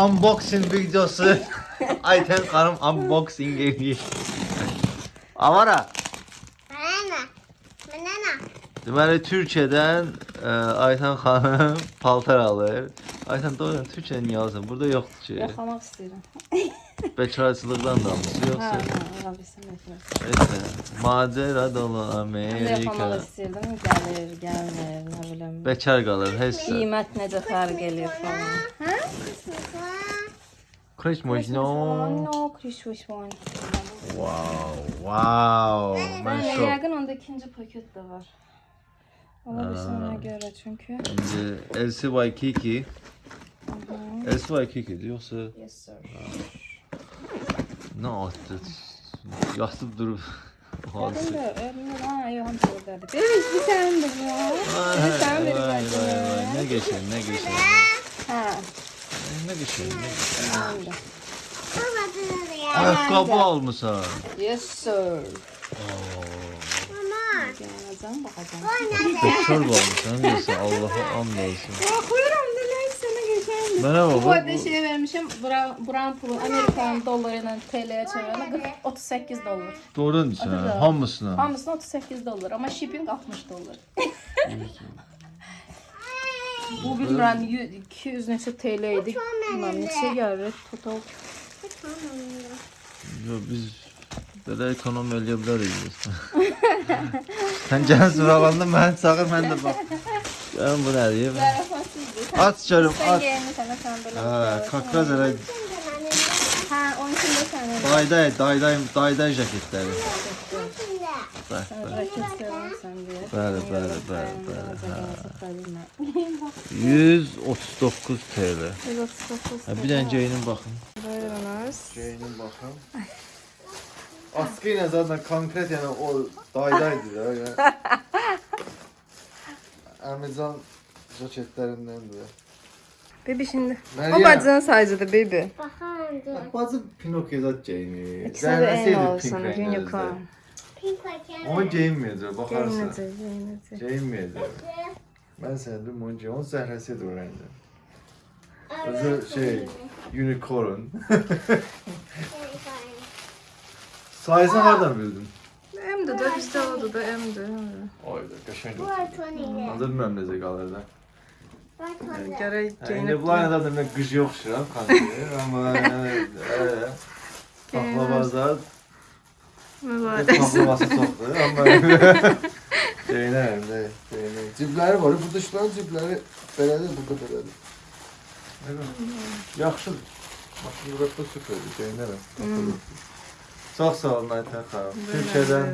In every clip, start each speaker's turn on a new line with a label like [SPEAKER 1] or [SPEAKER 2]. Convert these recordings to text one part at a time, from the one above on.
[SPEAKER 1] Unboxing videosu. Ayten Hanım unboxing ediyor. Avara.
[SPEAKER 2] Banana. Banana.
[SPEAKER 1] Deməli Türkiyədən ə, Ayten xanım paltar alır. Ayten doğrudan Türkiyədən niyə alırsan? Burada yoxdur ki.
[SPEAKER 3] Yaxlamaq istəyirəm.
[SPEAKER 1] Bekarçılıqdan da almışsın
[SPEAKER 3] Hə,
[SPEAKER 1] yoxsa?
[SPEAKER 3] hə, ola bilsin etməz.
[SPEAKER 1] Neyse. Macera dolu
[SPEAKER 3] Mən də yaxlamaq
[SPEAKER 1] Amerika.
[SPEAKER 3] istəyirdim, gəlir, gəlmir, nə bilim.
[SPEAKER 1] Bekar qalır heç nə.
[SPEAKER 3] Qiymət necə fərq eləyir falan. Hə?
[SPEAKER 1] Kreş mojno.
[SPEAKER 3] No, Christmas one.
[SPEAKER 1] Wow, wow. Mən
[SPEAKER 3] Yəni,
[SPEAKER 1] şok.
[SPEAKER 3] yəqin onda ikinci paket də var. Ola bilsin ona görə çünki.
[SPEAKER 1] İndi Elsi Waikiki. Elsi Waikiki yoxsa
[SPEAKER 3] Yes sir.
[SPEAKER 1] Nə atdı? Yatıb durub.
[SPEAKER 3] Yəqin də, yəqin ha, yox, hamısı oradadır. Ey, bir sənin də var.
[SPEAKER 1] Vay,
[SPEAKER 3] Sen
[SPEAKER 1] vay,
[SPEAKER 3] biri
[SPEAKER 1] vay,
[SPEAKER 3] verdin
[SPEAKER 1] vay.
[SPEAKER 3] ya.
[SPEAKER 1] Ne geçen, ne geçen.
[SPEAKER 3] Hə,
[SPEAKER 1] Ne geçen, ne geçen.
[SPEAKER 3] mənim də.
[SPEAKER 2] Baba dur ya.
[SPEAKER 1] Ayakkabı almışsan.
[SPEAKER 3] Yes sir.
[SPEAKER 2] Mama.
[SPEAKER 3] Gələcəm, baxacağam.
[SPEAKER 1] Bekar almışsan, diyorsun. Allah'a and olsun.
[SPEAKER 3] Baxıram da nəysə nə geçən.
[SPEAKER 1] Mənə
[SPEAKER 3] Bu
[SPEAKER 1] bak.
[SPEAKER 3] arada şey vermişim, buran, buran pulu Amerikan doları ilə TL'ye çevirəndə 38 dollar.
[SPEAKER 1] Doğrudan diyorsun ha.
[SPEAKER 3] Atacağım.
[SPEAKER 1] Hamısına.
[SPEAKER 3] Hamısına 38 dollar, amma shipping 60 dollar. Bu bilmirəm 100 200 neçə TL idi. Bilməm neçə gəlir total.
[SPEAKER 1] Yo, biz belə ekonom eləyə bilərik. Sən gələn sıralandı, mən çağır, mən də bax. Gəlin bu nədir?
[SPEAKER 3] Zarafatsızdır.
[SPEAKER 1] At canım,
[SPEAKER 3] Sən
[SPEAKER 1] at.
[SPEAKER 3] geyinirsən sən belə.
[SPEAKER 1] Hə, kakraz elə
[SPEAKER 3] Hə, onun üçün də sənin.
[SPEAKER 1] dayday, dayday, dayday jaketləri. Bax,
[SPEAKER 3] Sən
[SPEAKER 1] bax.
[SPEAKER 3] raket sevərsən deyə.
[SPEAKER 1] Bəli, bəli, bəli, bəli, hə.
[SPEAKER 3] bəli.
[SPEAKER 1] 139 TL.
[SPEAKER 3] 139.
[SPEAKER 1] Ha, bir dənə geyinin baxın.
[SPEAKER 3] Buyurunuz.
[SPEAKER 1] Geyinin baxın. Askı ilə zaten konkret yəni o daydaydı da. Yəni. Amazon jaketlərindəndir.
[SPEAKER 3] Bebi şimdi. O
[SPEAKER 1] Meryem.
[SPEAKER 3] bacının sayıcıdır bebi.
[SPEAKER 2] Bakalım dur.
[SPEAKER 1] Bacı Pinokyo zat geyinir.
[SPEAKER 3] İkisi de en olsun. Unicorn.
[SPEAKER 2] Pink paket.
[SPEAKER 1] Onu geyinməyəcək, baxarsan.
[SPEAKER 3] Geyinəcək, geyinəcək.
[SPEAKER 1] Geyinməyəcək. Mən sənə deyim onu geyin. Onun zəhrəsidir o rəngdə. Özü şey, unicorn. Sayısını hardan bildin?
[SPEAKER 3] Emdi de bizde oldu da emdi.
[SPEAKER 1] Ayda, qəşəng.
[SPEAKER 2] Bu artoniyle.
[SPEAKER 1] Adı bilməm necə qalır da.
[SPEAKER 2] Bu artoniyle.
[SPEAKER 3] Gerek
[SPEAKER 1] Yəni, indi bunlar nə zaten mən qıcı oxşuram, kanki. Amma yəni, paxlavazda
[SPEAKER 3] Mübarək.
[SPEAKER 1] Paklavası çoxdur, amma Geyinərəm də, geyinərəm. Cibləri var, bu dışların cibləri belədir, burada belədir. Yaxşıdır. Maşın burada süperdir, geyinərəm. Çox sağ olun Aytən xanım. Türkiyədən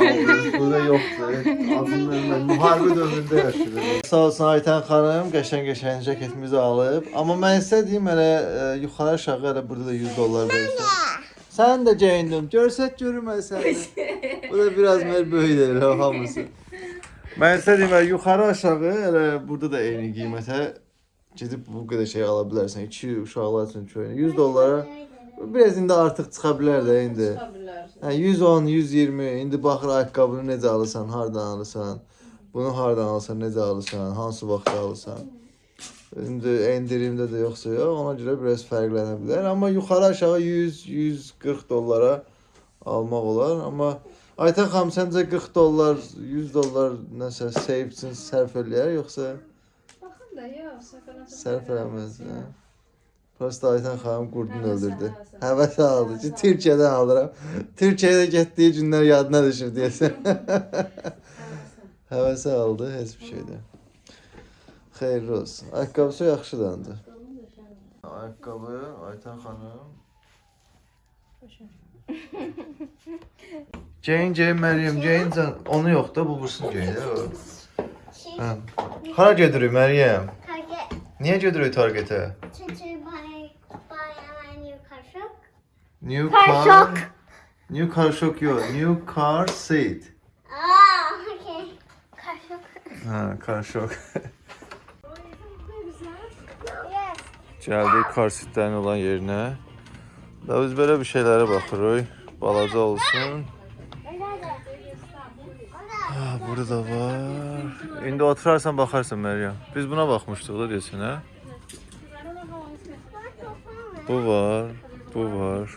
[SPEAKER 1] aldınız, burada yoxdur. Adını bilməm, müharibə dövründə yaşayırıq. Sağ olsun Aytən xanım, qəşəng-qəşəng cəketimizi alıb. Amma mən istədiyim elə e, yuxarı aşağı elə burada da 100 dollar versin. Sən də geyindim. Görsək görməsən. Bu da biraz mer böyükdür elə hamısı. Mən istədiyim elə yuxarı aşağı elə burada da eyni qiymətə gedib bu qədər şey ala bilərsən. 2 uşaqlar üçün köynə 100 dollara biraz indi artıq çıxa bilər də indi. Hə 110, 120 indi baxır ayaqqabını necə alırsan, hardan alırsan, bunu hardan alırsan, necə alırsan, hansı vaxtda alırsan. İndi endirimdə də yoxsa yox, ona görə biraz fərqlənə bilər. Amma yuxarı aşağı 100, 140 dollara almaq olar. Amma Aytən xanım səncə 40 dollar, 100 dollar nəsə save üçün sərf eləyər yoxsa
[SPEAKER 3] Baxın da ya, səfərə.
[SPEAKER 1] sərf eləməz? Hə? Prosta Aytən xanım qurdunu öldürdü. Həvəs aldı ki, Türkiyədən alıram. Türkiyəyə getdiyi günlər yadına düşür deyəsən. Həvəsə aldı, heç bir şeydə. Xeyirli olsun. Ayaqqabısı yaxşıdır ancaq. Ayaqqabı Aytən xanım. Ceyn, Ceyn, Məryəm, Ceyn, can- onu yox da, bu bursun Ceyn. o. Hə. Hara gedirik Məryəm?
[SPEAKER 2] Target.
[SPEAKER 1] Niyə gedirik Targetə?
[SPEAKER 2] Çünkü New Car
[SPEAKER 1] car.
[SPEAKER 2] shock.
[SPEAKER 1] New car shock yok. New car seat.
[SPEAKER 2] Aa, okay. Kaşık.
[SPEAKER 1] Ha, car shock. Gəldik car seatlərin olan yerinə. Da biz belə bir şeylərə baxırıq. Balaca olsun. Ha, burada da var. İndi oturarsan baxarsan Məryəm. Biz buna baxmışdıq da desin, hə? Bu var, bu var.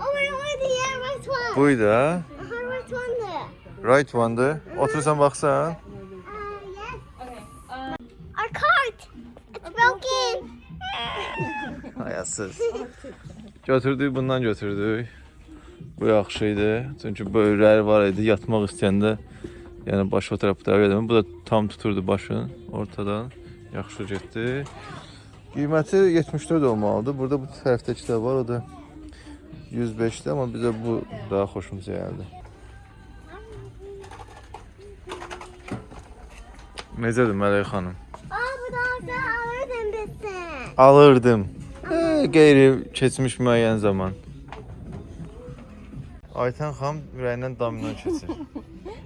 [SPEAKER 2] Oh my god, yeah, right one.
[SPEAKER 1] Buydu ha?
[SPEAKER 2] Uh-huh, right one there.
[SPEAKER 1] Right one'dır. Otursan baxsan.
[SPEAKER 2] Uh, yes. Our cart. It's broken.
[SPEAKER 1] Hayasız. Götürdük, bundan götürdük. Bu yaxşı idi. Çünki böyrələri var idi. Yatmaq istəyəndə yəni baş o tərəf bu tərəfə gedəmə. Bu da tam tuturdu başını ortadan. Yaxşı getdi. Qiyməti 74 olmalıdır. Burada bu tərəfdəki də var, o da 105-dir, amma bizə bu daha xoşumuza gəldi. Necədir Mələk xanım?
[SPEAKER 2] Alırdım bizden.
[SPEAKER 1] Alırdım. Ee, qeyri keçmiş müəyyən zaman. Aytən xanım ürəyindən domino keçir.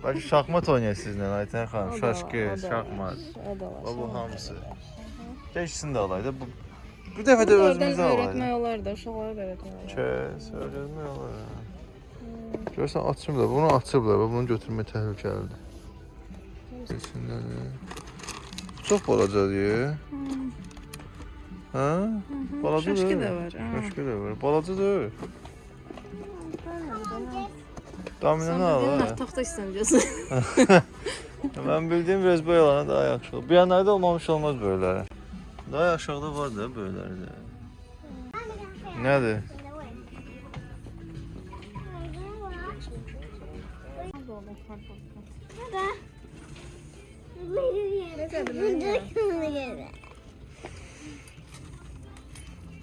[SPEAKER 1] Bəlkə şahmat oynayır sizlə Aytən xanım. Şaşkı, şahmat.
[SPEAKER 3] O da var.
[SPEAKER 1] Bu hamısı. Keçsin də alaydı. Bu bu dəfə də özümüzə
[SPEAKER 3] öğretmek
[SPEAKER 1] alaydı.
[SPEAKER 3] olar da, uşaqlara da öğretmek olar.
[SPEAKER 1] Kes, öyrənmək olar. Görsən açıblar, bunu açıblar bunu götürmək təhlükəlidir. İçindədir. Çox balacadır. Hə? Balaca
[SPEAKER 3] Şaşkı
[SPEAKER 1] deyil.
[SPEAKER 3] da var.
[SPEAKER 1] Başqa da var. Balaca deyil. Dominanı al
[SPEAKER 3] Sen
[SPEAKER 1] ha.
[SPEAKER 3] bildiğin taxta istəncəsin.
[SPEAKER 1] Mən bildiyim biraz bu yalana daha yaxşı olur. Bu yanlarda olmamış olmaz böylələri. Daha aşağıda var da böylələri də. Nədir?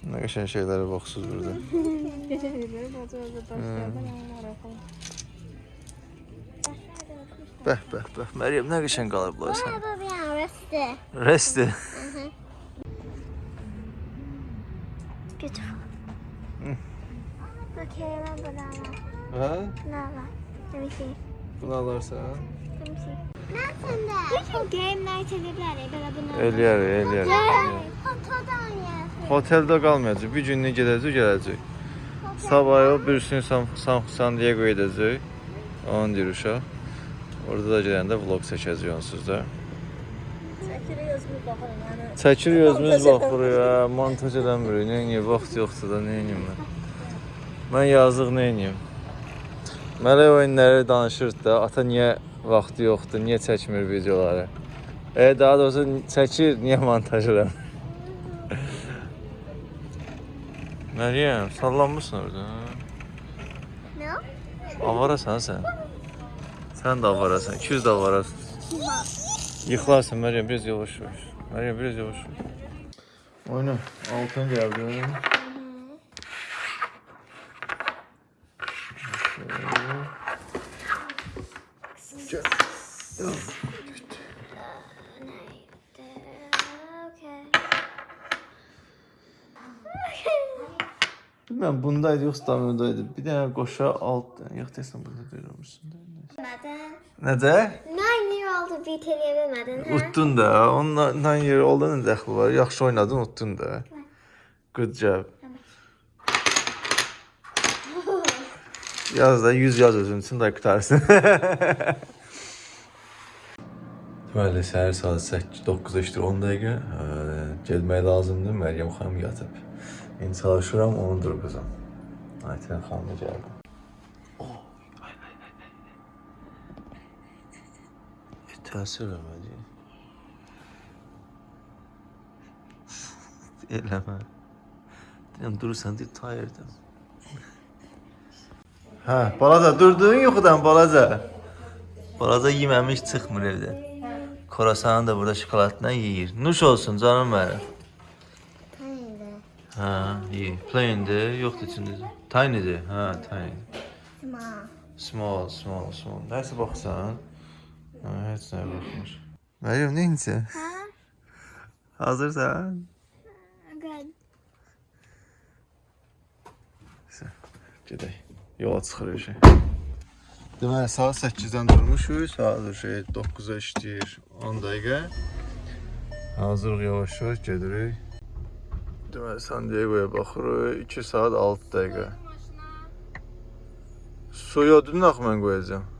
[SPEAKER 1] Nə qəşəng şeylərə baxsız burada.
[SPEAKER 3] Baca daşlardan onlara falan.
[SPEAKER 1] Bəh, bəh, bəh. Məryəm nə qəşəng qalıblar sən.
[SPEAKER 2] Baba bir an resti.
[SPEAKER 1] Resti.
[SPEAKER 2] Beautiful. Okay, ben bunu alayım.
[SPEAKER 1] Hə?
[SPEAKER 2] Bunu alayım. Let me see.
[SPEAKER 1] Bunu alarsan.
[SPEAKER 2] Let me see. Bütün game night edebilir. Böyle bunu
[SPEAKER 1] Eləyər, eləyər.
[SPEAKER 2] Fotodan oynayasın.
[SPEAKER 1] Hoteldə qalmayacaq. Bir günlük gedəcək, gələcək. Sabah o birisini San, San, San Diego edəcək. Onun deyir uşaq. Orada da gedəndə vlog çəkəcək onsuz da.
[SPEAKER 3] Çəkirik özümüz baxırıq.
[SPEAKER 1] Ya, montaj eləmirik. Nə edim, vaxt yoxdur da nə edim mən. Mən yazıq nə edim? Mələk oyunları danışırdı da, ata niyə vaxtı yoxdur, niyə çəkmir videoları? E daha doğrusu çəkir, niyə montaj eləmir? Məryəm, sallanmısan orada?
[SPEAKER 2] Ne?
[SPEAKER 1] Avarasan sən. Sən də avarasan, 200 də avarasın. Yıxılarsan Məryəm, biraz yavaş yavaş. Məryəm, biraz yavaş yavaş. Oyna, altın gəldi. Bilməm, bundaydı yoxsa daminodaydı. Bir dənə qoşa alt, yox desən burada deyirmişsən.
[SPEAKER 2] Neden?
[SPEAKER 1] Necə?
[SPEAKER 2] Old bir televizyonun ha?
[SPEAKER 1] Utdun da. Ondan yeri oldu nə dəxli var? Yaxşı oynadın, utdun da. Good job. Yaz da 100 yaz özün üçün də qutarsın. Deməli, səhər saat 8-9-a işdir 10 dəqiqə. Ə, Getmək lazımdır. Məryəm xanım yatıb. İndi çalışıram onu durğuzam. Aytən xanım gəldi. Oh, ay, ay, ay, ay. E, təsir eləmədi. Eləmə. Deyirəm, durursan, deyir, tiredəm. Hə, balaca, durdun yuxudan, balaca. Balaca yeməmiş çıxmır evdən. Korasanı da burada şokoladla yeyir. Nuş olsun canım mənim. Hə, iyi. Plain-dir, yoxdur içində. Tiny-dir. Hə, tiny.
[SPEAKER 2] Small.
[SPEAKER 1] Small, small, small. Nəsə baxsan? Hə, heç nəyə baxmır. Məryəm, nə incə?
[SPEAKER 2] Ha?
[SPEAKER 1] Hazırsan?
[SPEAKER 2] Good.
[SPEAKER 1] Gedək. Yola çıxırıq şey. Deməli, saat 8-dən durmuşuq. Saat şey 9-a işləyir 10 dəqiqə. Hazırıq yavaş-yavaş gedirik. Deməli, San Diego'ya baxırıq. 2 saat 6 dəqiqə. Suyu ödünün axı mən qoyacağam.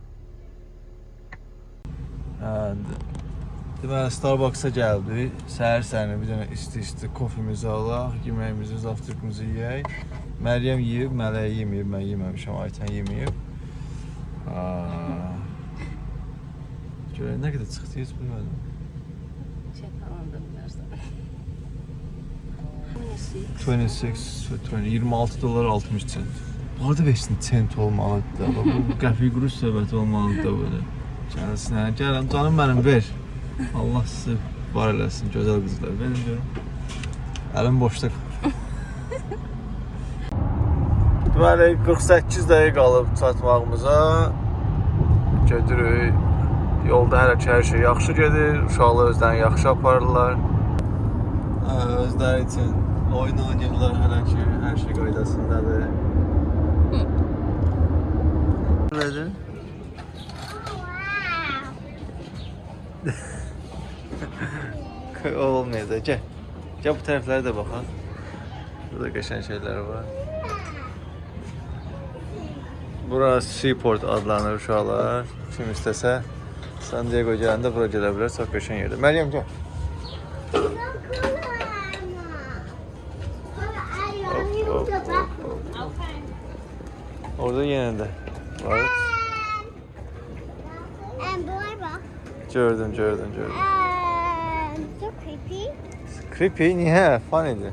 [SPEAKER 1] Hə, d- Deməli Starbucks-a gəldik. Səhər səhərinə bir dənə isti-isti kofemizi alaq, yeməyimizi, zavtrakımızı yeyək. Məryəm yeyib, Mələyə yeməyib, mən yeməmişəm, Aytən yeməyib. Aa. Görək nə qədər çıxdı heç bilmədim.
[SPEAKER 3] Şey falan da bilərsən.
[SPEAKER 1] 26, 20, 26 dolar 60 cent. Orada 5 cent olmalıdır da. Bax, Bu qəpik quruş söhbəti olmalıdır da böyle. Gəlsinə, gəlin canım mənim ver. Allah sizi var eləsin, gözəl qızlar. Verin görüm. Əlim boşda qalır. Deməli 48 dəqiqə qalıb çatmağımıza. Gedirik. Yolda hələ ki hər şey yaxşı gedir. Uşaqlar özlərini yaxşı aparırlar. Hə, özləri üçün oyun oynayırlar hələ ki hər şey qaydasındadır. Olmayacaq. Gəl. Gəl bu tərəflərə də baxaq. Burada qəşəng şeylər var. Bura Seaport adlanır uşaqlar. Kim istəsə San Diego gələndə bura gələ bilər. Çox qəşəng yerdir. Məryəm gəl. Hop, hop, hop, hop. Orada yenə də var.
[SPEAKER 2] En bunlar bak.
[SPEAKER 1] Gördüm, gördüm, gördüm.
[SPEAKER 2] En çok creepy.
[SPEAKER 1] Creepy niyə? Funnydir.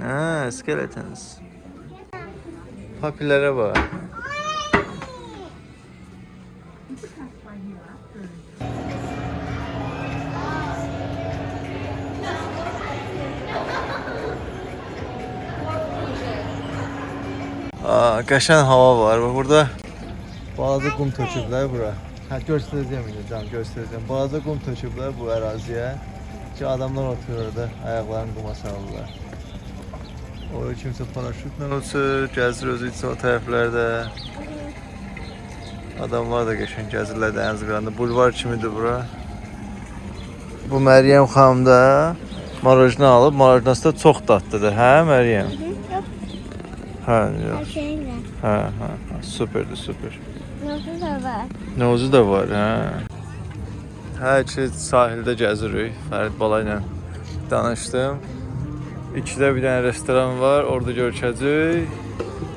[SPEAKER 1] Hə, skeletons. Papilərə bax. Aa, qəşəng hava var. Bax burada balaca qum töküblər bura. Hə, göstərəcəm indi can, göstərəcəm. Balaca qum töküblər bu əraziyə ki, adamlar oturur orada, ayaqlarını quma salırlar. Orada kimsə paraşütlə uçur, gəzir özü üçün o tərəflərdə. Adamlar da qəşəng gəzirlər dəniz qırağında. Bulvar kimidir bura. Bu Məryəm xanım da marojna alıb, marojnası da çox dadlıdır, hə Məryəm? Hə, yox. Hə, hə, hə, superdir, super.
[SPEAKER 2] Nasıl da var.
[SPEAKER 1] Nozu da var, hə. Hər ki sahildə gəzirik. Fərid bala ilə danışdım. İkidə bir dənə restoran var, orada görüşəcəyik.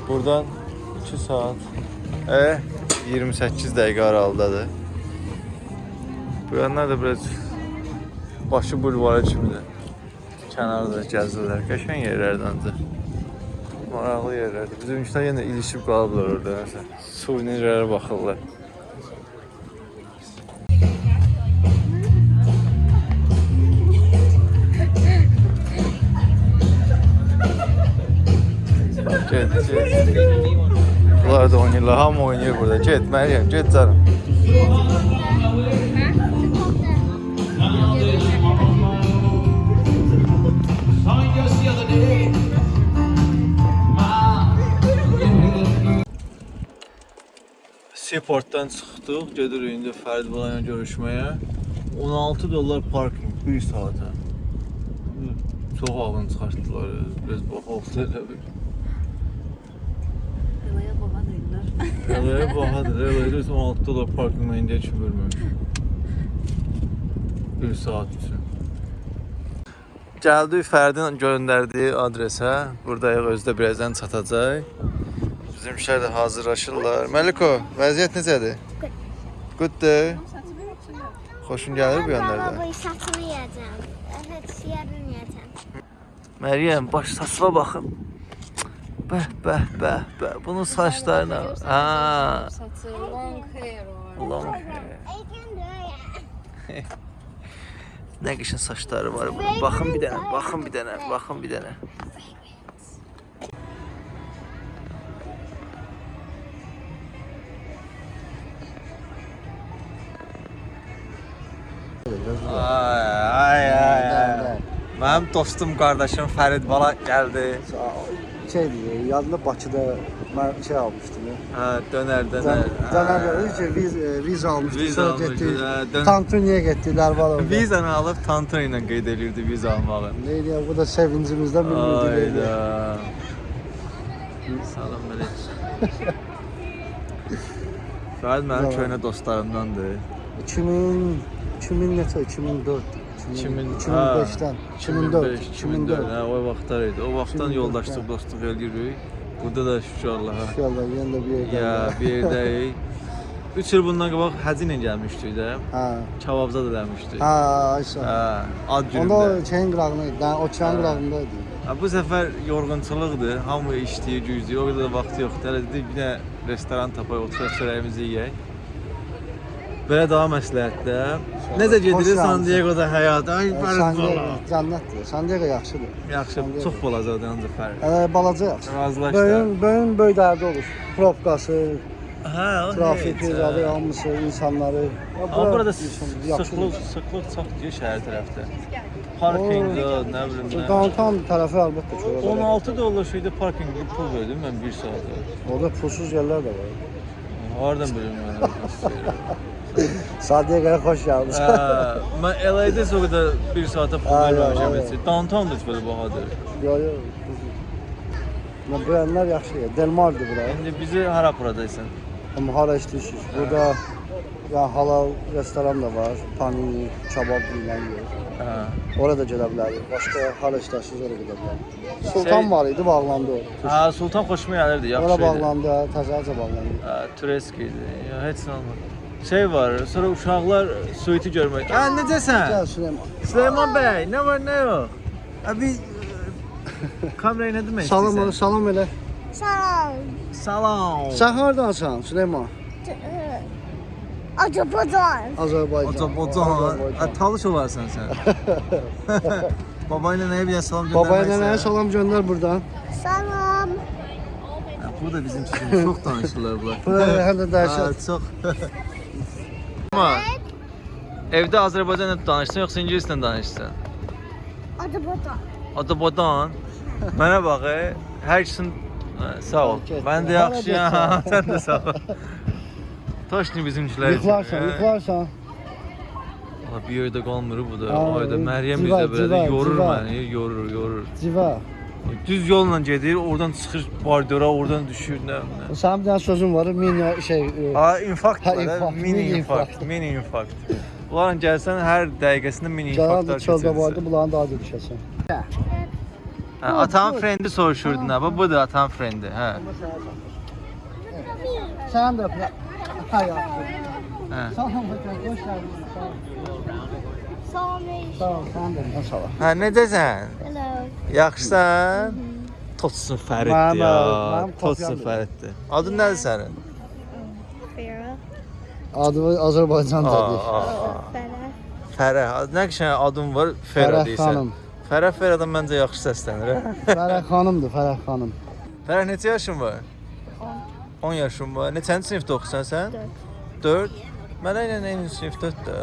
[SPEAKER 1] Buradan 2 saat. E, 28 dəqiqə aralıdadır. Bu yanlar da biraz başı bulvarı kimidir. Kənarda gəzirlər. Qəşəng yerlərdəndir. Maraqlı yerlərdir. Bizim işlər yenə ilişib qalıblar orada. Məsələn, suvenirlərə baxırlar. Bak, Get, get. Bunlar da oynayırlar. Hamı oynayır burada. Get, Meryem, get canım. Seaportdan çıxdıq, gedirik indi Fərid Bala ilə görüşməyə. 16 dollar parking 1 saata. Çox ağın çıxartdılar. Biraz baxaq elə bir.
[SPEAKER 3] Havaya baba deyirlər.
[SPEAKER 1] Eləyə bahadır. Eləyə 16 dollar parking mən indiyə kimi verməmişəm. 1 saat üçün. Gəldik Fərdin göndərdiyi adresə. Buradayıq, özü də birazdan çatacaq. Bizim işlər də hazırlaşırlar. Məliko, vəziyyət necədir? Gooddur. Xoşun gəlir bu yanlarda?
[SPEAKER 2] Baba satını yiyeceğim. Evet yarın yiyeceğim.
[SPEAKER 1] Məryəm, baş saçına baxın. Bəh, bəh, bəh, bəh. Bunun saçlarına. Ha,
[SPEAKER 3] Saçı long hair var.
[SPEAKER 1] long hair. Nə qəşəng saçları var bunun. Baxın bir dənə, baxın bir dənə, baxın bir dənə. Ay, ay, ay. Mənim dostum, qardaşım Fərid Bala gəldi.
[SPEAKER 4] şeydi, yadında Bakıda mən şey almışdım.
[SPEAKER 1] Hə, dönər, dönər.
[SPEAKER 4] Caner dedi ki, viz, e, viza almışdı.
[SPEAKER 1] Viza
[SPEAKER 4] Sonra getdi.
[SPEAKER 1] hə, dön-
[SPEAKER 4] Tantuniyə getdilər var
[SPEAKER 1] Vizanı alıb Tantuni ilə qeyd eləyirdi viza almağı.
[SPEAKER 4] Neydi ya, bu da sevincimizdən bilmirdik.
[SPEAKER 1] Ayda. Salam melek. Fərid mənim köhnə dostlarımdandır.
[SPEAKER 4] 2000 2000 neçə 2004
[SPEAKER 1] 2000
[SPEAKER 4] 2005-dən 2004
[SPEAKER 1] 2004.
[SPEAKER 4] 2004
[SPEAKER 1] Hə, o vaxtlar idi. O vaxtdan
[SPEAKER 4] 2004,
[SPEAKER 1] yoldaşlıq,
[SPEAKER 4] hə.
[SPEAKER 1] dostluq eləyirik. Burada da Allaha.
[SPEAKER 4] İnşallah yenə də bir yerdə.
[SPEAKER 1] Ya, bir yerdəyik. 3 il bundan qabaq həcc ilə gəlmişdik də.
[SPEAKER 4] Hə.
[SPEAKER 1] Kebabza da gəlmişdik.
[SPEAKER 4] Hə, aysa.
[SPEAKER 1] Hə, ad
[SPEAKER 4] Onda
[SPEAKER 1] günündə.
[SPEAKER 4] o şeyin qırağında idi. O çayın
[SPEAKER 1] Hə.
[SPEAKER 4] qırağında idi.
[SPEAKER 1] Ha, bu səfər yorğunçuluqdur. Hamı işləyir, gücləyir. O qədər də vaxtı yoxdur. Hələ dedik bir də restoran tapaq, oturaq çörəyimizi yeyək. Belə daha məsləhətdə. Necə gedir. San Diego'da həyat? Ay.
[SPEAKER 4] Diego cənnətdir. San Diego yaxşıdır.
[SPEAKER 1] Yaxşı, çox balacadır ancaq fərq.
[SPEAKER 4] Hələ balaca yaxşı.
[SPEAKER 1] Razılaşdı.
[SPEAKER 4] Böyün böyün böyük dərdi olur. Probkası,
[SPEAKER 1] Hə,
[SPEAKER 4] trafik,
[SPEAKER 1] hə.
[SPEAKER 4] hamısı, insanları.
[SPEAKER 1] Amma
[SPEAKER 4] bura
[SPEAKER 1] burada sıxlıq, sıxlıq çox deyir şəhər tərəfdə. Parkinq, nə bilim nə.
[SPEAKER 4] Downtown tərəfi əlbəttə çox. olur.
[SPEAKER 1] 16 dollar şeydə parkinqə pul verdim mən 1 saata.
[SPEAKER 4] Orada pulsuz yerlər də var.
[SPEAKER 1] Hardan bilim mən orada
[SPEAKER 4] Diego'ya xoş gəlmisiniz.
[SPEAKER 1] Hə, mən LA-də o qədər 1 saata pul
[SPEAKER 4] Ay,
[SPEAKER 1] verməmişəm
[SPEAKER 4] ay,
[SPEAKER 1] heç. Downtown da heç belə bahadır.
[SPEAKER 4] Yo yo. Nə brendlər yaxşı. ya. Delmar'dır bura.
[SPEAKER 1] İndi bizi hara aparacaqsan?
[SPEAKER 4] Amma hara işləyirsiniz? Burada ya halal restoran da var. Panini, kebab yer.
[SPEAKER 1] Hə.
[SPEAKER 4] Orada gedə bilərik. Başqa hara işləyirsiniz oraya gedə bilərik. Sultan
[SPEAKER 1] Şey-
[SPEAKER 4] var idi, bağlandı o.
[SPEAKER 1] Hə, Sultan xoşuma gəlirdi, yaxşı
[SPEAKER 4] Ora
[SPEAKER 1] idi.
[SPEAKER 4] bağlandı, təzəcə bağlandı.
[SPEAKER 1] Hə, Turesk idi. Heç nə olmadı. Şey var, sonra uşaqlar suiti görmək. Hə, necəsən?
[SPEAKER 4] Gəl Süleyman.
[SPEAKER 1] Süleyman bəy, nə var, nə yox? Abi kamerayı nə demək
[SPEAKER 4] Salam,
[SPEAKER 1] istəyirsən?
[SPEAKER 4] salam elə.
[SPEAKER 2] Salam.
[SPEAKER 1] Salam.
[SPEAKER 4] Sən hardansan Süleyman?
[SPEAKER 2] Azerbaycan.
[SPEAKER 4] Azərbaycan.
[SPEAKER 1] Azərbaycan. Hə, talış olarsan sən. Baba ilə nəyə bir salam göndərmək
[SPEAKER 4] Babaya nənəyə
[SPEAKER 1] istəyirəm.
[SPEAKER 4] salam göndər buradan.
[SPEAKER 2] Salam.
[SPEAKER 1] Hə, Bu da bizim üçün çox danışırlar bunlar.
[SPEAKER 4] Bura həm də
[SPEAKER 1] Hə,
[SPEAKER 4] dəhşət.
[SPEAKER 1] çox. Amma evdə Azərbaycanla danışsan yoxsa ingilislə danışsan?
[SPEAKER 2] Azerbaycan.
[SPEAKER 1] Adabadan. Mənə bax, e, hər ikisinin hə, sağ ol. Mən də yaxşıyam. Sən də sağ ol. Toşni bizimkilər.
[SPEAKER 4] Yıxlarsan,
[SPEAKER 1] Hə.
[SPEAKER 4] yıxlarsan.
[SPEAKER 1] Valla bir yerdə qalmır bu da. Ayda Məryəm bizə belə yorur məni, yorur, yorur.
[SPEAKER 4] Civa.
[SPEAKER 1] Düz yolla gedir, oradan çıxır bardora, oradan düşür nə nə.
[SPEAKER 4] Sənin bir dənə sözün var, mini şey. e,
[SPEAKER 1] Ha, infarkt var, hə?
[SPEAKER 4] infarkt,
[SPEAKER 1] mini infarkt, mini infarkt. Bunların gəlsən hər dəqiqəsində mini infarktlar
[SPEAKER 4] da çöldə vardı,
[SPEAKER 1] keçirirsən.
[SPEAKER 4] bunların da adı düşəsən.
[SPEAKER 1] Hə, atan frendi soruşurdun ha, bu budur atan frendi, hə.
[SPEAKER 4] Sən də.
[SPEAKER 1] Hə.
[SPEAKER 4] Salam, hocam, xoş gəldin. Sağ ol.
[SPEAKER 2] Salam.
[SPEAKER 4] Sağ ol, sən də. Ol.
[SPEAKER 1] Hə, necəsən?
[SPEAKER 2] Hello.
[SPEAKER 1] Yaxşısan? Totsun
[SPEAKER 4] Mənim,
[SPEAKER 1] Fəriddir ya.
[SPEAKER 4] kopyamdır.
[SPEAKER 1] Fəriddir. Adın nədir sənin?
[SPEAKER 2] Farah.
[SPEAKER 4] Adı Azərbaycancadır.
[SPEAKER 2] Farah.
[SPEAKER 1] Fərə. Nə qəşəng adın var? Fərə
[SPEAKER 4] Fərəh
[SPEAKER 1] deyirsən.
[SPEAKER 4] xanım.
[SPEAKER 1] Fərə Fərədən məncə yaxşı səslənir. hə?
[SPEAKER 4] Fərəh xanımdır, Fərəh xanım.
[SPEAKER 1] Fərə neçə yaşın var? 10 yaşın var. Neçənci sinifdə oxusan sən? 4. Mənə ilə eyni sinifdə də.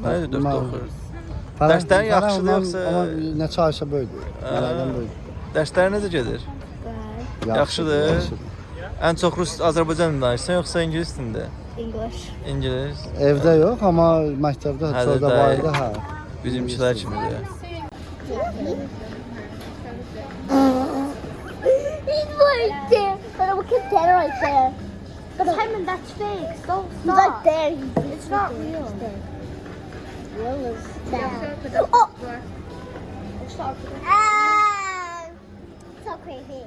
[SPEAKER 1] Mənə də 4
[SPEAKER 4] Mən-
[SPEAKER 1] oxuyur. Dərslərin yaxşıdır yoxsa-
[SPEAKER 4] Amma neçə aysa böyüdür. Mənədən böyüdür.
[SPEAKER 1] Dərslər necə gedir? Yaxşıdır.
[SPEAKER 4] yaxşıdır.
[SPEAKER 1] Ən çox rus Azərbaycan dilində danışırsan yoxsa ingilis dilində?
[SPEAKER 2] English.
[SPEAKER 1] İngilis.
[SPEAKER 4] Evdə yox, amma məktəbdə, çöldə
[SPEAKER 1] də-
[SPEAKER 4] bayırda hə.
[SPEAKER 1] Bizimkilər kimidir.
[SPEAKER 2] He's right there. But look at that right there. But Simon, that's fake. Don't stop. He's right there. It's not real. Real is that. Oh! Ah! So creepy.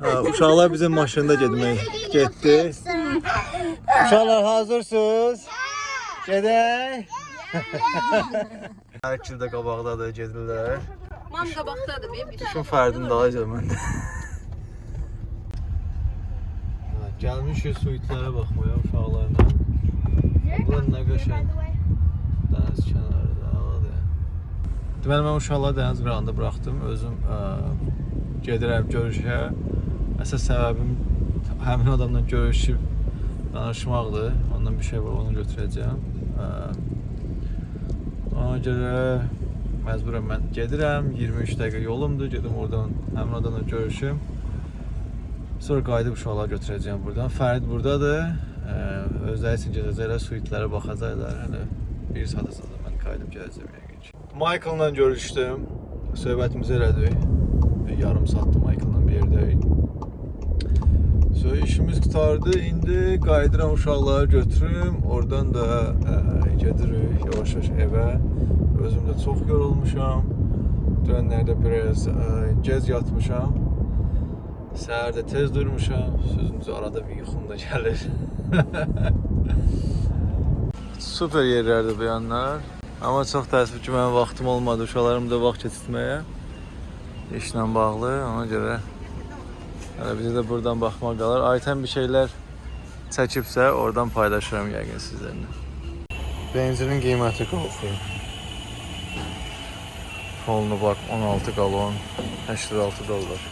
[SPEAKER 1] Ha, uşaqlar bizim maşında getmək getdi. Uşaqlar hazırsınız? Gedək. Hər ikisi də qabaqdadır, gedirlər.
[SPEAKER 3] Mam qabaqdadır bir.
[SPEAKER 1] Düşün Fərdin dalınca məndə. Gəlmişik suitlərə baxmaya uşaqlarla. Bunlar nə qəşəng. Dəniz kənarında ağladı. Deməli mən uşaqları dəniz qırağında buraxdım. Özüm ə, gedirəm görüşə. Əsas səbəbim həmin adamla görüşüb danışmaqdır. Ondan bir şey var, onu götürəcəm. Ə, Ona görə məcburəm mən gedirəm. 23 dəqiqə yolumdur. Gedim oradan həmin adamla görüşüm. Sonra qayıdıb uşaqları götürəcəm buradan. Fərid burdadır. Ə, Özləri üçün gedəcəklər, suitlərə baxacaqlar. Hələ bir saata sonra mən qayıdıb gələcəm yəqin ki. Michael'la görüşdüm. Söhbətimizi elədik. Yarım saatdır Michael'la bir yerdəyik. So işimiz qutardı. İndi qayıdıram uşaqları götürüm. Oradan da ə, gedirik yavaş-yavaş evə. Özüm də çox yorulmuşam. Dönərdə biraz ə, gec yatmışam. Səhər də tez durmuşam. Sözümüzü arada bir yuxum da gəlir. Super yerlərdir bu yanlar. Amma çox təəssüf ki, mənim vaxtım olmadı uşaqlarımı da vaxt keçirməyə. İşlə bağlı, ona görə hələ bizə də buradan baxmaq qalır. Aytən bir şeylər çəkibsə, oradan paylaşıram yəqin sizlərlə. Benzinin qiyməti qalxır. Polnu bak 16 qalon 86 dollar.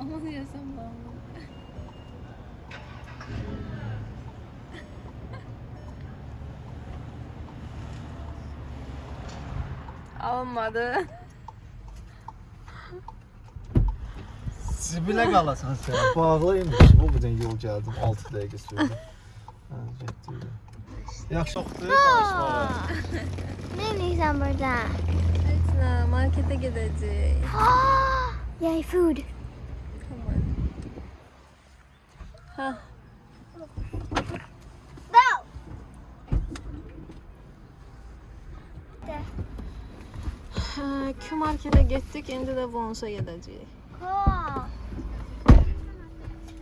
[SPEAKER 3] Ama diyesem ben Olmadı.
[SPEAKER 1] Zibilə qalasan sən. Bağlıymış. Bu birdən yol gəldim 6 dəqiqə sürdü. Hə, getdi. Yaxşı çoxdur danışmağa.
[SPEAKER 2] Ne diyeceğim burada?
[SPEAKER 3] Esna markete gideceğiz.
[SPEAKER 2] Yay food.
[SPEAKER 3] Tamam. Ha.
[SPEAKER 2] Go!
[SPEAKER 3] Ha, Q gittik, şimdi de Vons'a.
[SPEAKER 2] Cool.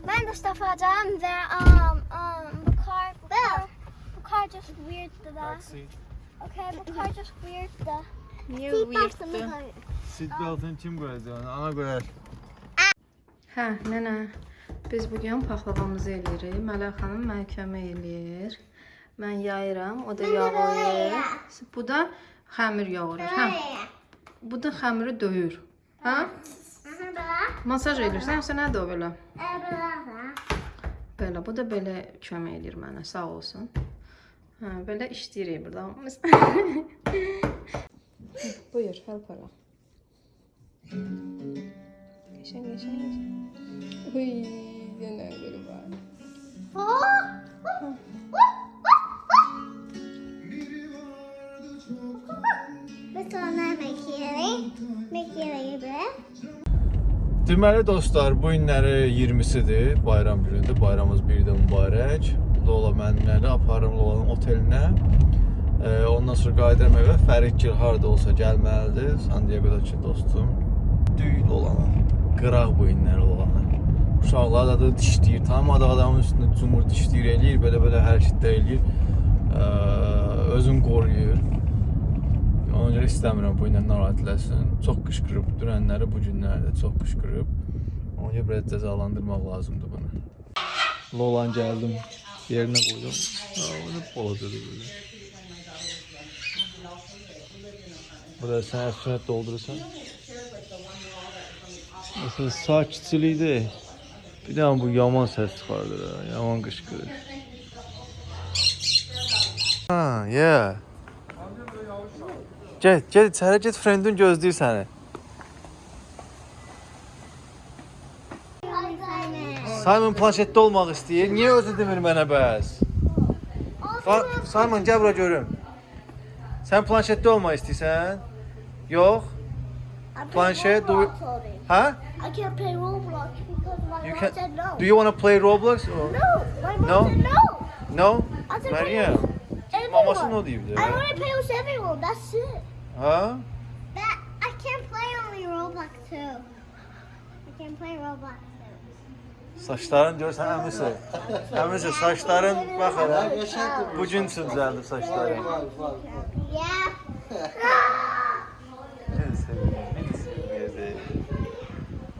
[SPEAKER 2] Ben de stuff alacağım ve um, um, bu kar, bu kar, bu kar just weird da. Okay, bu kar just weird da.
[SPEAKER 3] Niye
[SPEAKER 2] Seat
[SPEAKER 3] weird'tü?
[SPEAKER 2] belt'ını koy.
[SPEAKER 1] Seat beltini kim qoyacaq? Ana qoyar.
[SPEAKER 3] Hə, nənə, biz bu gün paxlavamızı eləyirik. Mələk xanım mənə kömək eləyir. Mən yayıram, o da yoğurur. Bu da xəmir yoğurur. Hə, bu da xəmiri döyür. Hə? Masaj edirsən, sən nədir o belə? Belə, bu da belə kömək edir mənə, sağ olsun. Hə, belə işləyirik burada. Buyur, help ala. Geçen, geçen, geçen. Uy, yine biri var.
[SPEAKER 2] Bir tane mekiyeli, mekiyeli gibi.
[SPEAKER 1] Deməli dostlar, bu günləri 20-sidir, bayram günüdür. Bayramımız bir də mübarək. Lola mənimləri aparım Lolanın otelinə. Ee, ondan sonra qayıdıram evə. Fəridgil harda olsa gəlməlidir. San Diego'dakı dostum. Düy Lolanı. Qıraq bu günləri Lolanı. Uşaqlar da da dişləyir. Tanımadığı adamın üstündə cumur dişləyir, eləyir, belə-belə hərəkətlər eləyir. Ee, özün qoruyur. Ona görə istəmirəm bu ilə narahat eləsin. Çox qışqırıb dünənləri bu günlərdə çox qışqırıb. Ona görə biraz cəzalandırmaq lazımdır bunu. Lolan gəldim, yerinə qoydum. Ha, onu balacadır belə. Burada sən əfsunət doldurursan. Məsələn, sakitçilikdir. Bir də bu yaman səs çıxardır, ha, yaman qışqırır. Ha, yeah. Get, get içəri get, friendin gözləyir səni. Simon planşetdə olmaq istəyir. Niyə özü demir mənə bəs? Simon gəl bura görüm. Sən planşetdə olmaq istəyirsən? Yox. Planşet, do Hə?
[SPEAKER 2] I can't play Roblox because my
[SPEAKER 1] You
[SPEAKER 2] mom
[SPEAKER 1] can
[SPEAKER 2] said no.
[SPEAKER 1] Do you want to play Roblox? Or...
[SPEAKER 2] No, my mom
[SPEAKER 1] No?
[SPEAKER 2] said no.
[SPEAKER 1] No?
[SPEAKER 2] I said. Everyone.
[SPEAKER 1] Maması ne deyibdi?
[SPEAKER 2] I want to play with everyone. That's it.
[SPEAKER 1] Ha?
[SPEAKER 2] That I can't play only Roblox too. I can't play Roblox too.
[SPEAKER 1] Saçların görsən əmisi. Əmisi saçların bax hələ. Bu gün üçün düzəldib yerde.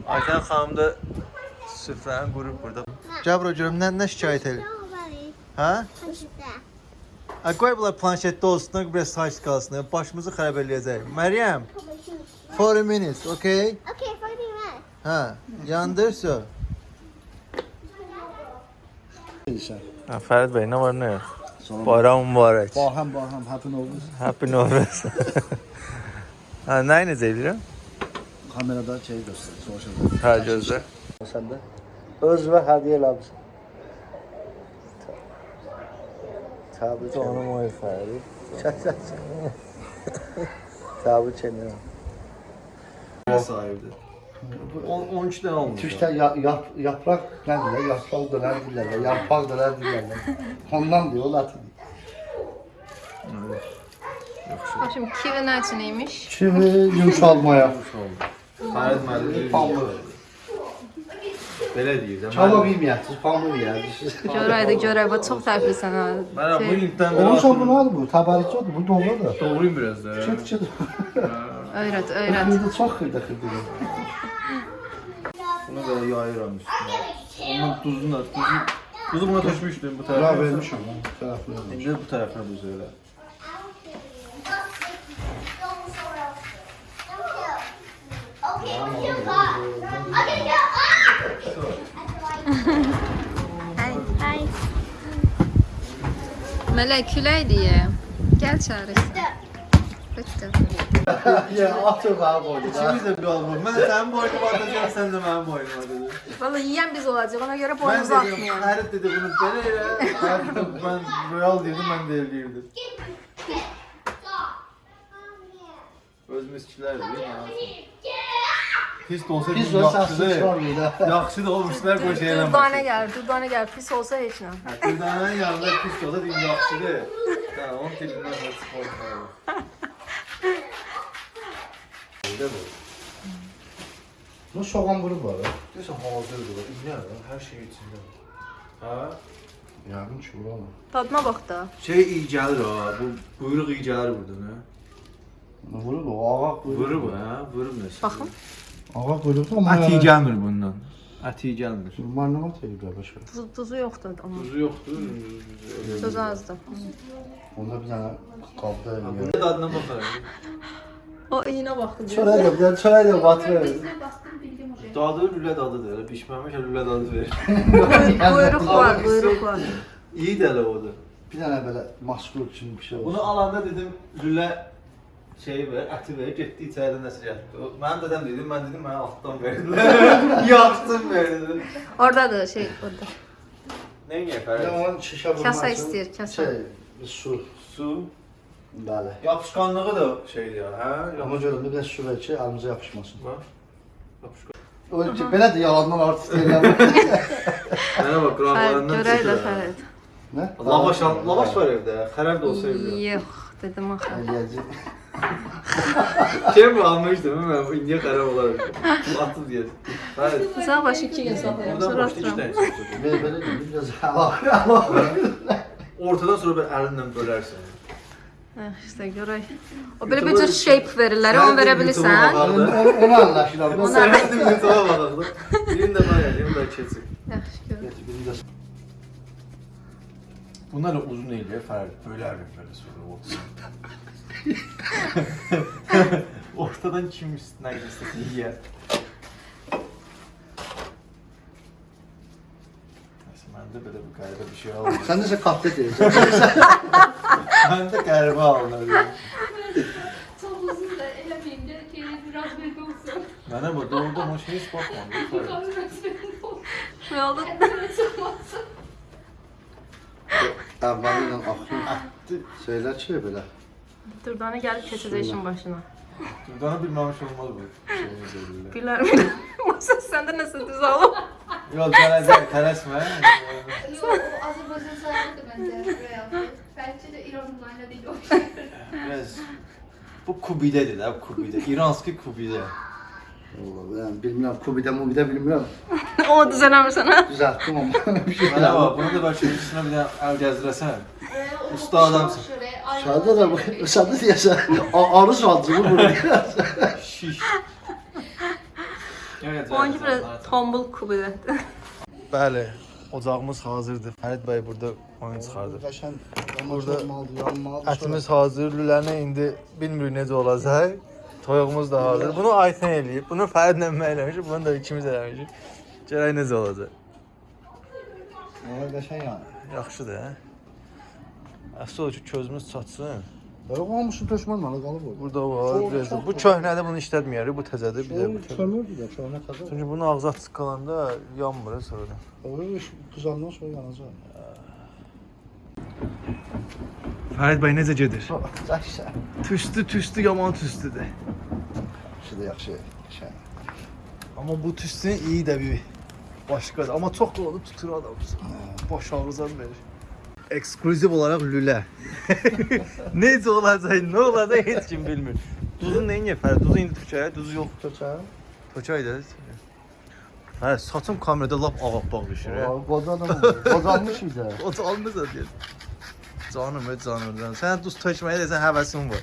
[SPEAKER 1] Ayten xanım da süfrəni qurub burada. Gəl bura görüm, nə, nə şikayət edir? Hə? Ay qoy bunlar planşetdə olsun, da biraz saç qalsın. Başımızı xarab eləyəcək. Məryəm,
[SPEAKER 2] Put my shoes.
[SPEAKER 1] for a minute, okay?
[SPEAKER 2] Okay, find me that.
[SPEAKER 1] Hə, yandır so.
[SPEAKER 4] İnşallah.
[SPEAKER 1] Ha, Fərid bəy, nə var, nə yox?
[SPEAKER 4] Salam.
[SPEAKER 1] Bayram mübarək.
[SPEAKER 4] Baham baham happy olmuş.
[SPEAKER 1] Happy Nowruz. ha, nə necə edirəm?
[SPEAKER 4] Kamerada şey göster. Sonuçta.
[SPEAKER 1] Hə, gözlə.
[SPEAKER 4] Sen de.
[SPEAKER 1] Öz və hədiyyə eləmişsən.
[SPEAKER 4] Təbrik edirəm.
[SPEAKER 1] Canım oy Fərid.
[SPEAKER 4] Çək, çək, çək. Təbrik edirəm.
[SPEAKER 1] Ne sahibidir? 12 tane almış.
[SPEAKER 4] Türklər ya, yap, yaprak nə deyirlər? Yarpaq dönər deyirlər, yarpaq dönər deyirlər. Ondan deyir, o latın.
[SPEAKER 3] Şimdi kivi nə üçün imiş?
[SPEAKER 4] Kimi yumşalmaya.
[SPEAKER 1] Fərid müəllim.
[SPEAKER 4] Pamuk.
[SPEAKER 1] Belə deyir də.
[SPEAKER 4] Çaba bilməyəsiniz, pamuk yeyərsiniz.
[SPEAKER 3] Görəydi, görək. Bu çox təriflisən ha.
[SPEAKER 1] Mən bu linkdən
[SPEAKER 4] Onun son bu nədir bu? Təbərrücadır, bu doğrudur.
[SPEAKER 1] Doğruyum biraz da.
[SPEAKER 4] Çıt çıt.
[SPEAKER 3] Öyrət, öyrət.
[SPEAKER 4] Xırda çox xırda xırda.
[SPEAKER 1] Bunu da yayıram üstüne. Onun tuzunu da, tuzu, tuzu buna tökmüşdüm bu
[SPEAKER 4] Bura
[SPEAKER 1] tərəfə.
[SPEAKER 4] vermişəm mən, tərəfli vermişəm.
[SPEAKER 1] İndi bu tərəfə düz elə.
[SPEAKER 3] Mələk külək deyə. Gəl çağırırsan. Bitti.
[SPEAKER 4] Ya, atır mənim boynu.
[SPEAKER 1] İkimiz də bir alma. Mən də sənin boynuma atacağım, sən də mənim boynuma atacaqsın.
[SPEAKER 3] Valla yiyən biz olacaq. Ona görə
[SPEAKER 1] Mən
[SPEAKER 3] boynumuzu
[SPEAKER 1] dedim,
[SPEAKER 3] atmayalım.
[SPEAKER 1] Fərid dedi bunu belə elə. Fərid də mən royal deyirdim, mən də eləyirdim. Özümüz kişilər deyir. Pis də olsa
[SPEAKER 4] Biz
[SPEAKER 1] bir
[SPEAKER 4] olsa
[SPEAKER 1] yaxşıdır.
[SPEAKER 4] sıçrar
[SPEAKER 1] Yaxşı da olmuşlar bu şeylə.
[SPEAKER 3] Durdane gəlir, durdane gəlir. Pis olsa heç nə.
[SPEAKER 1] Dürdanənin yanında pis də olsa din yaxşıdır. Ha, onun dilindən də spor. Öyle mi?
[SPEAKER 4] Bu soğan vurub var. ha.
[SPEAKER 1] Deyirsən hazırdır, indi hər şey içində. Ha?
[SPEAKER 4] Yəqin ki, vurur ama.
[SPEAKER 3] Dadına bax da.
[SPEAKER 1] Şey iyi gəlir ha, bu buyruq iyi gəlir buradan ha.
[SPEAKER 4] Vurur o, ağaq vurur.
[SPEAKER 1] Vurub ha, vurub nəsə.
[SPEAKER 3] Baxın.
[SPEAKER 4] Ağaq vurur da, amma...
[SPEAKER 1] Ət iyi gəlmir bundan. Ət iyi gəlmir.
[SPEAKER 4] Marnava teyib ya başa.
[SPEAKER 3] Tuzu, tuzu yoxdur amma.
[SPEAKER 1] Tuzu yoxdur.
[SPEAKER 3] Tuzu azdır.
[SPEAKER 4] Onda bir dənə qabda
[SPEAKER 1] Bu
[SPEAKER 4] eləyər.
[SPEAKER 1] ne dadına baxarım.
[SPEAKER 3] O iyinə baxdı.
[SPEAKER 4] Çörək də, bir dənə çörək də batırır.
[SPEAKER 1] Dadı lülə dadıdır. Elə pişməmiş lülə dadı verir.
[SPEAKER 3] Buyruq var, buyruq var.
[SPEAKER 1] İyi də elə odur.
[SPEAKER 4] Bir dənə belə maskul kimi bir şey olsun.
[SPEAKER 1] Bunu alanda dedim lülə şeyi ver, əti ver, getdi içəridə nəsə gətirdi. O- Mənim dədəm dedim, mən dedim mənə altdan verdilər. Yaxşısın verdi.
[SPEAKER 3] Oradadır şey, orada.
[SPEAKER 1] Nə niyə
[SPEAKER 4] Bir
[SPEAKER 1] Fərid?
[SPEAKER 4] də onun şişə vurmaq
[SPEAKER 3] Kasa
[SPEAKER 4] üçün
[SPEAKER 3] istəyir, kasa.
[SPEAKER 4] Şey, bir su.
[SPEAKER 1] Su.
[SPEAKER 4] Bəli.
[SPEAKER 1] Yapışqanlığı da şeydir ya, hə?
[SPEAKER 4] Ona görə bir də su ver ki, əlimizə yapışmasın.
[SPEAKER 1] Bax. Yapışqan.
[SPEAKER 4] O ki, belə də yalandan artist eləyəm.
[SPEAKER 1] Mənə bax,
[SPEAKER 3] Fərid,
[SPEAKER 1] qıraqlarından
[SPEAKER 3] görək də
[SPEAKER 1] çıxır.
[SPEAKER 3] Fərid.
[SPEAKER 4] Nə?
[SPEAKER 1] Lavaş, al- lavaş var evdə, xərab da olsa evdə.
[SPEAKER 3] Yox, dedim axı.
[SPEAKER 4] Eləyəcək.
[SPEAKER 1] Şey mi almışdım, mən indiyə xərab olar. Atıb deyəsən. Fərid,
[SPEAKER 3] Sağ başı iki gün saxlayım,
[SPEAKER 1] buradan
[SPEAKER 3] sonra atıram.
[SPEAKER 4] Belə belə deyim, biraz hava.
[SPEAKER 1] Ortadan sonra belə əlinlə bölərsən.
[SPEAKER 3] Hə, işte görək. O belə bir cür shape verirlər, onu verə bilirsən.
[SPEAKER 4] Onu anlaşıram.
[SPEAKER 3] Onu
[SPEAKER 1] Sən də bir tava baxdı. Birini də mən eləyim, bəlkə keçsin.
[SPEAKER 3] Yaxşı gör.
[SPEAKER 4] Biraz
[SPEAKER 1] Bunlar uzun eləyir. Böyle əvvəl belə sonra ortadan. Ortadan kim üstündən istəsin yeyər. Nəysə, məndə belə bir qəribə bir şey oldu.
[SPEAKER 4] Sən necə katlet deyirsən?
[SPEAKER 1] Məndə qəribə alınır.
[SPEAKER 5] Çok uzun da elemeyince kendini biraz belli olsun.
[SPEAKER 1] Mənə bu doğrudan o şey heç baxmadım. Fərid.
[SPEAKER 3] Nə oldu?
[SPEAKER 4] Əvvəli ilə axır. Şeylər ki, belə.
[SPEAKER 3] Durdana gəlib keçəcək işin başına.
[SPEAKER 1] Durdana bilməmiş olmaz bu. Şeyini deyirlər.
[SPEAKER 3] Bilər mi? Masa səndə nəsə düz alıb.
[SPEAKER 1] Yox, tələsmə, tələsmə.
[SPEAKER 5] Yok o Azerbaycan sayardı bence buraya. Belki de İranlılarla değil o.
[SPEAKER 1] Biraz bu kubidədir də, bu kubidə. İranski kubidə.
[SPEAKER 4] Vallahi yəni bilmirəm, Kubidə, Mubidə bilmirəm.
[SPEAKER 3] O düzələmirsən ha?
[SPEAKER 4] Düzəltdim amma bir şey
[SPEAKER 1] Mənə
[SPEAKER 4] elədim.
[SPEAKER 1] bax, bunu da bəlkə üstünə bir dənə əl gəzdirəsən. Usta adamsın.
[SPEAKER 4] Şadə də bu, şadə deyəsən, a- arız alcımı burada.
[SPEAKER 1] Şiş.
[SPEAKER 3] Onunki biraz tombul kubidir.
[SPEAKER 1] Bəli, ocağımız hazırdır. Fərid bəy burada oyun çıxardı.
[SPEAKER 4] Qəşən,
[SPEAKER 1] Burada. Ətimiz hazır, lüləni indi bilmirik necə olacaq. Toyuğumuz da hazır. Bunu Ayten eləyib. Bunu Fəridlə mən eləmişik. Bunu da ikimiz eləmişik. Görək necə olacaq.
[SPEAKER 4] Sonra qəşən yəni.
[SPEAKER 1] Yaxşıdır, hə? Əsl o ki, közümüz çatsın.
[SPEAKER 4] Belə qalmışı peşman mənə qalıb o.
[SPEAKER 1] Burada var,
[SPEAKER 4] Çox-
[SPEAKER 1] biraz da.
[SPEAKER 4] çox
[SPEAKER 1] Bu köhnədir, bunu işlətməyərik. Bu təzədir, bir də bu təzədir.
[SPEAKER 4] Kömürdür də, köhnə təzə.
[SPEAKER 1] Çünki bunu ağzı açıq qalanda yanmır sonra.
[SPEAKER 4] O iş qızandan sonra yanacaq.
[SPEAKER 1] Fərid bəy necə gedir?
[SPEAKER 4] Yaxşı.
[SPEAKER 1] Tüstü, tüstü, yaman tüstüdür.
[SPEAKER 4] Şimdi yaxşı. Şey.
[SPEAKER 1] Amma bu tüstünün iyi də bir başqadır. Amma çox da olub tutur adam. Baş ağrızan verir. Ekskluziv olaraq lülə. Necə olacaq, nə olacaq heç kim bilmir. Duzun neyin Fərid? Duzu indi tökək, duzu yox.
[SPEAKER 4] Çöçən.
[SPEAKER 1] Tökək də. Hə, saçım kamerada lap ağappaq düşür.
[SPEAKER 4] Qoca adam. Qocalmış
[SPEAKER 1] da almırsa deyir. Canım, öz canımdan. Sən duz tökməyə desən həvəsin var.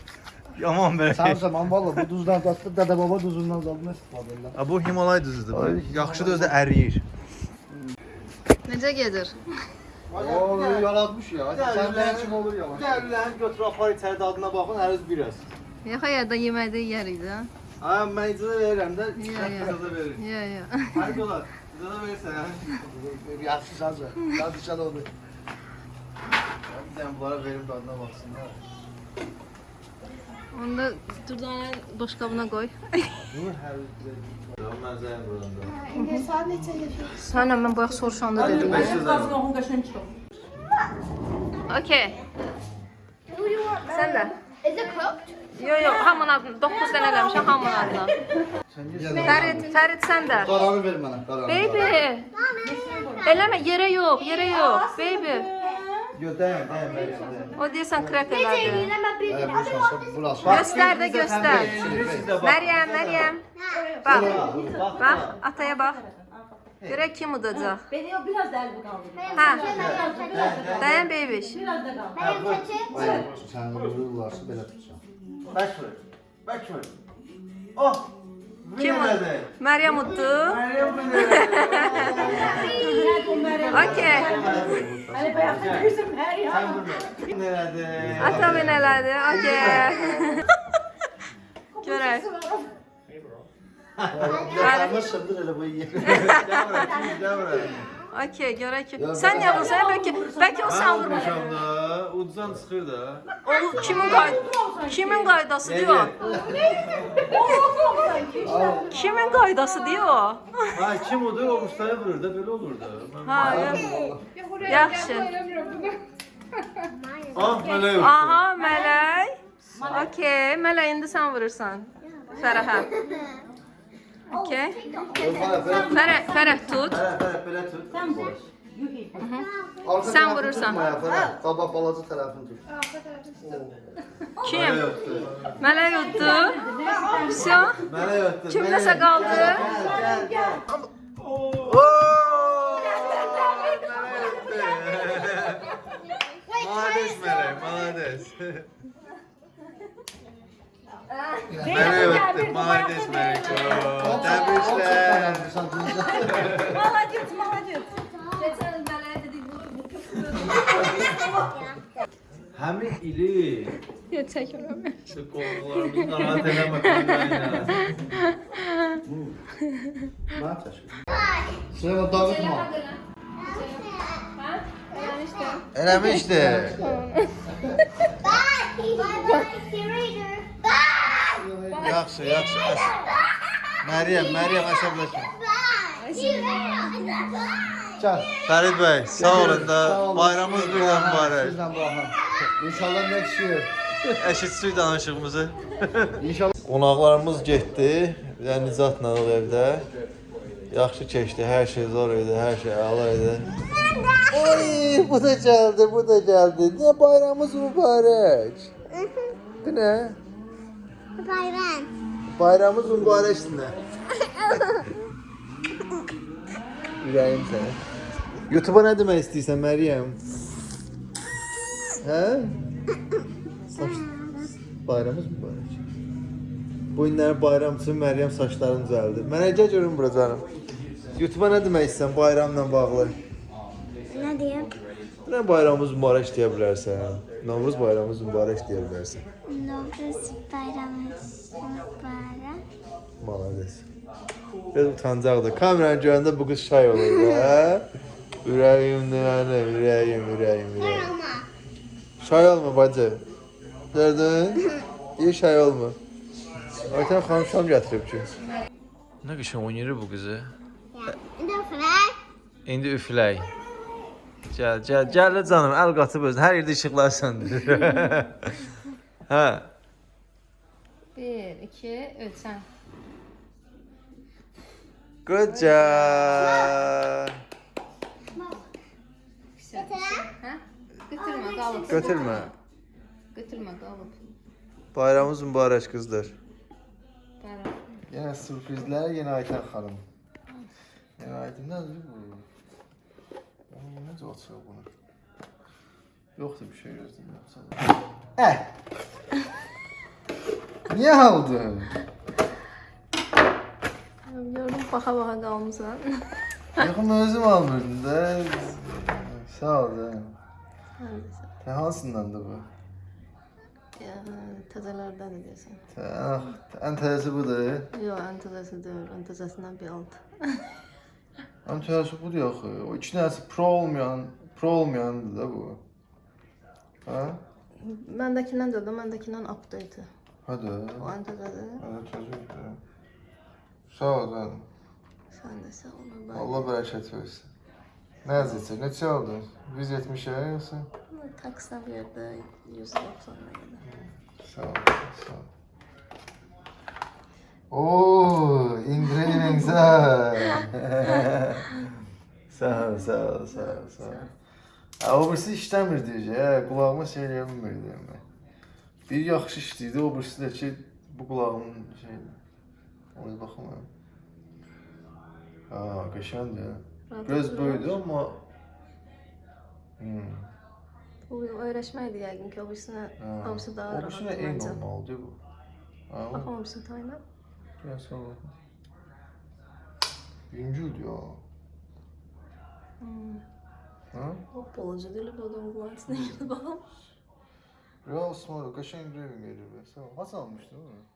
[SPEAKER 1] Yaman belə.
[SPEAKER 4] Sen zaman valla bu duzdan tatlı dede baba duzundan zadını istifadə edirlər.
[SPEAKER 1] Bu Himalay duzudur.
[SPEAKER 4] Ay,
[SPEAKER 1] Bu Yaxşıdır özü də əriyir.
[SPEAKER 3] Necə gedir?
[SPEAKER 4] O yaratmış ya. Sen de kim olur yavaş.
[SPEAKER 1] Gəlirlər, götür apar içəri dadına baxın, həruz biraz.
[SPEAKER 3] Yox, ya da yeməkdə yeyərik də.
[SPEAKER 1] Ha, mən icazə verirəm də,
[SPEAKER 3] Ya,
[SPEAKER 1] sən
[SPEAKER 3] ya.
[SPEAKER 1] icazə verir.
[SPEAKER 3] Ya, ya.
[SPEAKER 1] Hər olar, icazə verirsən.
[SPEAKER 4] Yaxşı sazı. Hadi sen onu.
[SPEAKER 1] Bir dənə bunlara verim dadına baxsınlar.
[SPEAKER 3] Onu da durdana boşqabına qoy.
[SPEAKER 1] Bunu həruz verir. Mən
[SPEAKER 3] Sənə mən bayaq soruşanda dedim.
[SPEAKER 1] 500
[SPEAKER 3] Okay. Sən də.
[SPEAKER 2] Is it cooked?
[SPEAKER 3] Yo, yo, hamının adına. 9 dənə eləmişəm hamının adına. Fərid, Fərid sən də.
[SPEAKER 4] Qaranı ver mənə. Qaranı.
[SPEAKER 3] Baby. Eləmə, yerə yox, yerə yox. Baby.
[SPEAKER 1] Yox, dəyəm, dəyəm, dəyəm.
[SPEAKER 3] O.
[SPEAKER 4] Evet, burası. Burası.
[SPEAKER 3] Göstər də göstər. Məryəm, Məryəm. Bax. Bax, ataya bax. Görək kim udacaq.
[SPEAKER 6] Beni o biraz daha kaldı.
[SPEAKER 3] Hə. Dayan bebiş.
[SPEAKER 6] Biraz da kaldı.
[SPEAKER 2] Benim saçı.
[SPEAKER 4] Sen vururlarsa belə tutacağım.
[SPEAKER 1] Back ver. Back ver. Oh!
[SPEAKER 3] Kim
[SPEAKER 1] Winner
[SPEAKER 3] uddu?
[SPEAKER 1] də.
[SPEAKER 3] Məryəm uddu.
[SPEAKER 1] Meryem winner.
[SPEAKER 3] Okey.
[SPEAKER 6] Hani bayakta kızım her ya.
[SPEAKER 1] Sən burada. Winner də.
[SPEAKER 3] Ata mı elədi? Okey. Görək.
[SPEAKER 4] Qaranı sındır elə bu iyi.
[SPEAKER 1] Gəl bura, kim gəl bura.
[SPEAKER 3] Okey, görək ki. Sən niyə vursan? Bəlkə bəlkə o
[SPEAKER 1] Mən
[SPEAKER 3] sən vurmuş.
[SPEAKER 1] vurmuşam da. Uduzan çıxır da.
[SPEAKER 3] O kimin qay kimin qaydası diyor? Kimin qaydası diyor?
[SPEAKER 1] Ha kim odur o ustaya vurur da böyle olur da. Ben-
[SPEAKER 3] Ha, yox.
[SPEAKER 5] Yox, oraya
[SPEAKER 3] Yaxşı.
[SPEAKER 5] mən qoyuram bunu.
[SPEAKER 1] Ah belə yox.
[SPEAKER 3] Aha, Mələk. Okey, Mələk indi sən vurursan. Fərəhə. Okey. Fərəh, Fərəh tut.
[SPEAKER 1] Fərə, fərə, belə tut.
[SPEAKER 3] Sən vurursan.
[SPEAKER 4] Qabaq balaca tərəfini tut.
[SPEAKER 3] Kim?
[SPEAKER 1] Belə yoxdur.
[SPEAKER 3] Mələk utdu. Vsyo. Kim
[SPEAKER 1] belə
[SPEAKER 3] nəsə
[SPEAKER 1] yoxdur.
[SPEAKER 3] qaldı?
[SPEAKER 1] Gəl, gəl, gəl. Oo! Malades Melek, malades. Merhaba, Mahdes Meriko. Tebrikler.
[SPEAKER 6] Malacıt, malacıt.
[SPEAKER 3] Geçen belaya dedik bu
[SPEAKER 1] Həmin ili
[SPEAKER 3] Yox, çəkmirəm.
[SPEAKER 1] Şu qollarımız narahat eləmə qəndəyinə.
[SPEAKER 4] Nə çəkir? Süleyman, dağıtma. Dağıtma.
[SPEAKER 1] Eləmişdi. Yaxşı, yaxşı. Məryəm, Məryəm əsəbləşmə.
[SPEAKER 4] Gəl.
[SPEAKER 1] Fərid bəy, sağ olun da.
[SPEAKER 4] Sağ olun.
[SPEAKER 1] Bayramınız birdən mübarək.
[SPEAKER 4] Sizlə baxın. İnşallah next year.
[SPEAKER 1] Eşitsizlik danışığımızı.
[SPEAKER 4] İnşallah.
[SPEAKER 1] Qonaqlarımız getdi. Bir də Nicatla o evdə. Yaxşı keçdi, hər şey zor idi, hər şey əla idi. Oy, bu da gəldi, bu da gəldi. Nə bayramımız mübarək. Bu nə?
[SPEAKER 2] Bayram.
[SPEAKER 1] Bayramımız mübarəkdir nə? Ürəyim sənə. YouTube-a nə demək istəyirsən Məryəm? Hə? Saç bayramımız mübarək. Bu günlər bayram üçün Məryəm saçlarını düzəldi. Mənə gəl görüm bura canım. YouTube-a nə demək istəyirsən bayramla bağlı?
[SPEAKER 2] Ne diyeyim?
[SPEAKER 1] Nə bayramımız mübarək deyə bilərsən? Novruz bayramımız mübarək deyə bilərsən.
[SPEAKER 2] Novruz bayramımız mübarek.
[SPEAKER 1] Malades. Biraz utancaqdır. Kameranı görəndə bu qız şay olur da. Ürəyim nənə, ürəyim, ürəyim, ürəyim. Şay olma bacı. Gördün? İyi şay olma. Ayten xanım şam gətirib ki. Nə qəşəng oynayır bu qızı.
[SPEAKER 2] De frak.
[SPEAKER 1] İndi üflək. Gəl, gəl, gəl canım, əl qatıb özün. Hər yerdə işıqlar söndürür. hə.
[SPEAKER 3] 1 2 3 sən.
[SPEAKER 1] Good job.
[SPEAKER 3] Hə? Götürmə, qalıb.
[SPEAKER 1] Götürmə.
[SPEAKER 3] Götürmə, qalıb.
[SPEAKER 1] Bayramınız mübarək qızlar.
[SPEAKER 3] Bayram.
[SPEAKER 1] Yenə sürprizlər, yenə Aytən xanım. Yenə Aytən nədir bu? Necə açıyor bunu? Yoxdur bir şey gözləyirəm. Eh. Niyə aldın?
[SPEAKER 3] Gördüm, baxa-baxa qalmısan.
[SPEAKER 1] Yaxın özüm almırdım da. Sağ ol da. Tə hansındandır bu?
[SPEAKER 3] Ya, təzələrdədir deyəsən.
[SPEAKER 1] Tə, ah, ən təzəsi budur.
[SPEAKER 3] Yox, ən təzəsi deyil, ən təzəsindən bir alt.
[SPEAKER 1] Ən təzəsi budur axı. O iki dənəsi pro olmayan, pro olmayandır da bu. Ha?
[SPEAKER 3] Məndəkindən deyil, məndəkindən update.
[SPEAKER 1] Hadi.
[SPEAKER 3] O ən təzədir.
[SPEAKER 1] Hadi təzədir. Sağ ol canım.
[SPEAKER 3] Sən də sağ ol. Allah.
[SPEAKER 1] Allah bərəkət versin. Nə yazıcı? Neçə aldın? 170'e yoxsa?
[SPEAKER 3] Taksa verdi 190 qədər.
[SPEAKER 1] Sağ ol, sağ ol. Oo, indirin güzel. sağ ol, sağ ol, sağ ol, sağ ol. Ha, o birisi işləmir deyəcək, hə, qulağıma şey eləyə bilmirdim mən. Bir yaxşı işləyirdi, o birisi də ki, bu qulağımın şeydir. Ona baxım mən. Ha, qəşəngdir. Biraz böyüdü amma... Hmm.
[SPEAKER 3] Bu öyrəşməkdir yəqin ki, o birisinə
[SPEAKER 1] Ha.
[SPEAKER 3] hamısı daha
[SPEAKER 1] O
[SPEAKER 3] rahat
[SPEAKER 1] birisi eyni
[SPEAKER 3] məncə.
[SPEAKER 1] olmalıdır bu. Ha,
[SPEAKER 3] Bax, o birisi tayına.
[SPEAKER 1] Gel sonra. Yüngül ya.
[SPEAKER 3] Hmm.
[SPEAKER 1] Ha?
[SPEAKER 3] O balaca deyil, bu da unglansın. Baxam.
[SPEAKER 1] Real smart, kaşın grevin geliyor be. Sağ ol. Nasıl almıştın onu?